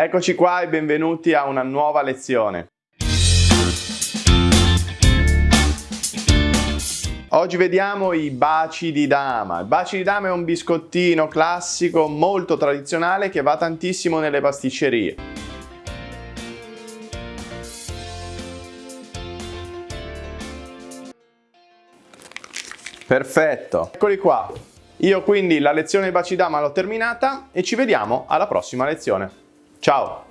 Eccoci qua e benvenuti a una nuova lezione. Oggi vediamo i baci di dama. Il baci di dama è un biscottino classico molto tradizionale che va tantissimo nelle pasticcerie. Perfetto, eccoli qua. Io quindi la lezione baci dama l'ho terminata e ci vediamo alla prossima lezione. Ciao!